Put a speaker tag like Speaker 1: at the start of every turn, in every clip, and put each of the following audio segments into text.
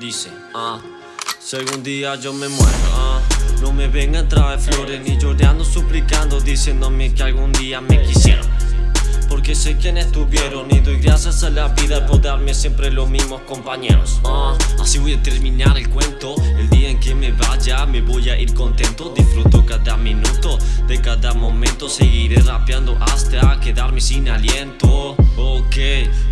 Speaker 1: Dice, ah, si algún día yo me muero, ah, no me vengan a traer flores ni llorando suplicando diciéndome que algún día me quisieron. Porque sé quiénes estuvieron y doy gracias a la vida por darme siempre los mismos compañeros. Ah, Así voy a terminar el cuento. El día en que me vaya me voy a ir contento. Disfruto cada minuto de cada momento. Seguiré rapeando hasta quedarme sin aliento Ok,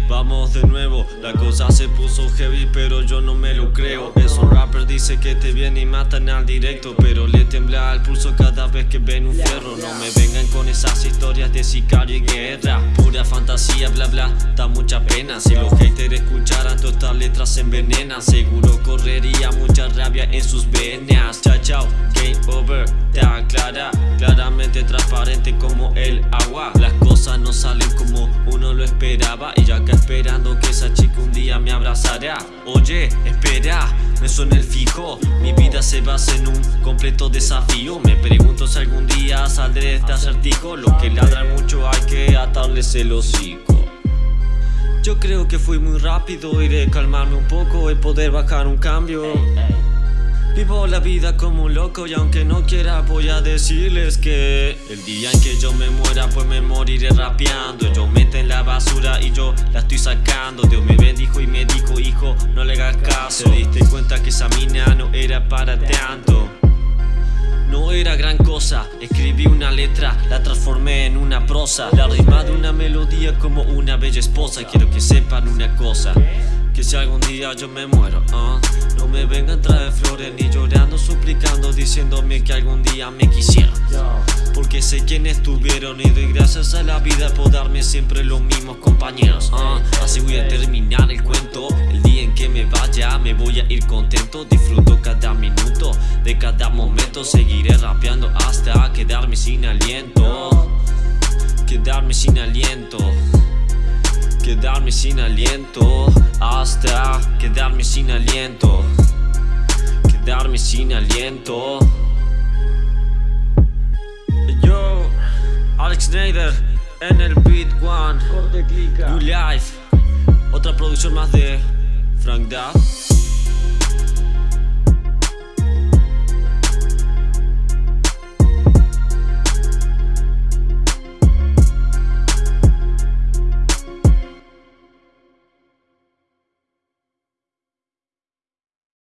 Speaker 1: vamos de nuevo. La cosa se puso heavy pero yo no me lo creo. Esos rappers dicen que te vienen y matan al directo Pero le tembla el pulso cada vez que ven un fierro. No me vengan con esas historias de sicario y guerra. Pura fantasía, bla bla, da mucha pena. Si los haters escucharan todas estas letras envenenan. Seguro correría mucha rabia en sus venas. Chao chao, game over, está clara Claramente transparente como el agua. Las cosas no salen esperaba Y acá esperando que esa chica un día me abrazará Oye, espera, me suena el fijo. Mi vida se basa en un completo desafío. Me pregunto si algún día saldré de este acertijo. Los que ladran mucho hay que atarles el hocico. Yo creo que fui muy rápido, iré calmarme un poco y poder bajar un cambio. Vivo la vida como un loco y aunque no quiera voy a decirles que El día en que yo me muera pues me moriré rapeando. Yo mete en la basura y yo la estoy sacando. Dios me bendijo y me dijo hijo no le hagas caso. Te diste cuenta que esa mina no era para tanto. No era gran cosa, escribí una letra, la transformé en una prosa. La rima de una melodía como una bella esposa. Quiero que sepan una cosa que si algún día yo me muero, ah, no me vengan a traer flores ni llorando, suplicando, diciéndome que algún día me quisieron. Porque sé quiénes estuvieron y doy gracias a la vida por darme siempre los mismos compañeros. Ah, así voy a terminar el cuento. El día en que me vaya me voy a ir contento. Disfruto cada minuto de cada momento. Seguiré rapeando hasta quedarme sin aliento. Quedarme sin aliento. Quedarme sin aliento Hasta quedarme sin aliento Quedarme sin aliento. Yo, Alex Snyder en el Beat One. New Life Otra producción más de Frank Duff